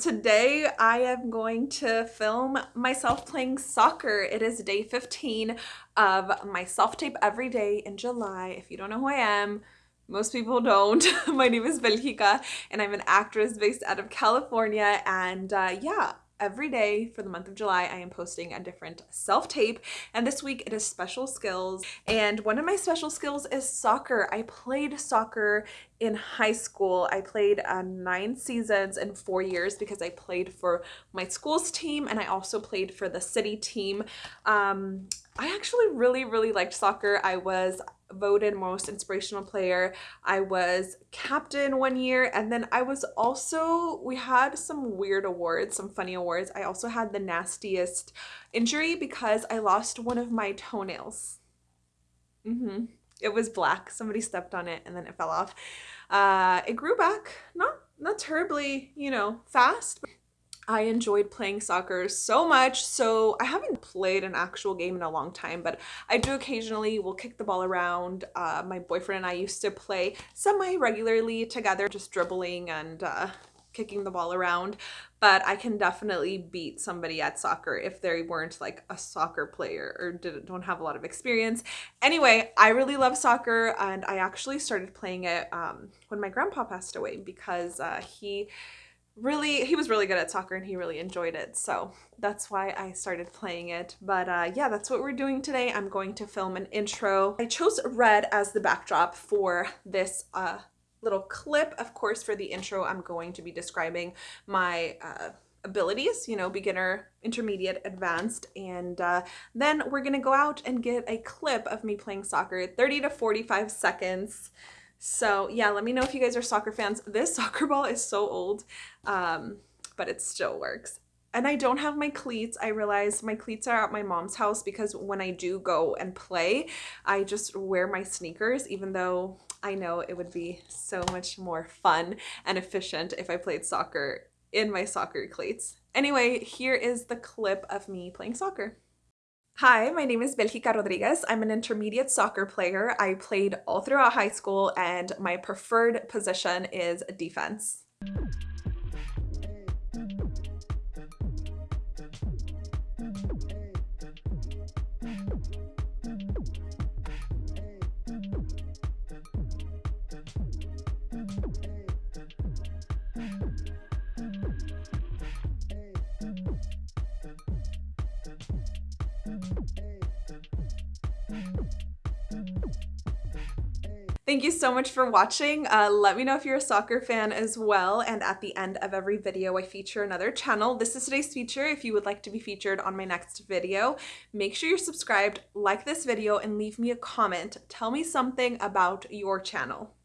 Today I am going to film myself playing soccer. It is day 15 of my self-tape every day in July. If you don't know who I am, most people don't. my name is Belgica and I'm an actress based out of California and uh, yeah, every day for the month of July, I am posting a different self-tape. And this week it is special skills. And one of my special skills is soccer. I played soccer in high school. I played uh, nine seasons in four years because I played for my school's team and I also played for the city team. Um, I actually really, really liked soccer. I was voted most inspirational player. I was captain one year and then I was also, we had some weird awards, some funny awards. I also had the nastiest injury because I lost one of my toenails. Mm-hmm. It was black. Somebody stepped on it and then it fell off. Uh, it grew back, not not terribly, you know, fast. I enjoyed playing soccer so much. So I haven't played an actual game in a long time, but I do occasionally will kick the ball around. Uh, my boyfriend and I used to play semi-regularly together, just dribbling and uh, kicking the ball around. But I can definitely beat somebody at soccer if they weren't like a soccer player or didn't, don't have a lot of experience. Anyway, I really love soccer and I actually started playing it um, when my grandpa passed away because uh, he really he was really good at soccer and he really enjoyed it. So that's why I started playing it. But uh, yeah that's what we're doing today. I'm going to film an intro. I chose red as the backdrop for this uh, little clip. Of course for the intro I'm going to be describing my uh, abilities you know beginner intermediate advanced. And uh, then we're gonna go out and get a clip of me playing soccer. 30 to 45 seconds so yeah, let me know if you guys are soccer fans. This soccer ball is so old, um, but it still works. And I don't have my cleats. I realize my cleats are at my mom's house because when I do go and play, I just wear my sneakers, even though I know it would be so much more fun and efficient if I played soccer in my soccer cleats. Anyway, here is the clip of me playing soccer. Hi, my name is Belgica Rodriguez. I'm an intermediate soccer player. I played all throughout high school and my preferred position is defense. Thank you so much for watching. Uh, let me know if you're a soccer fan as well. And at the end of every video, I feature another channel. This is today's feature. If you would like to be featured on my next video, make sure you're subscribed, like this video, and leave me a comment. Tell me something about your channel.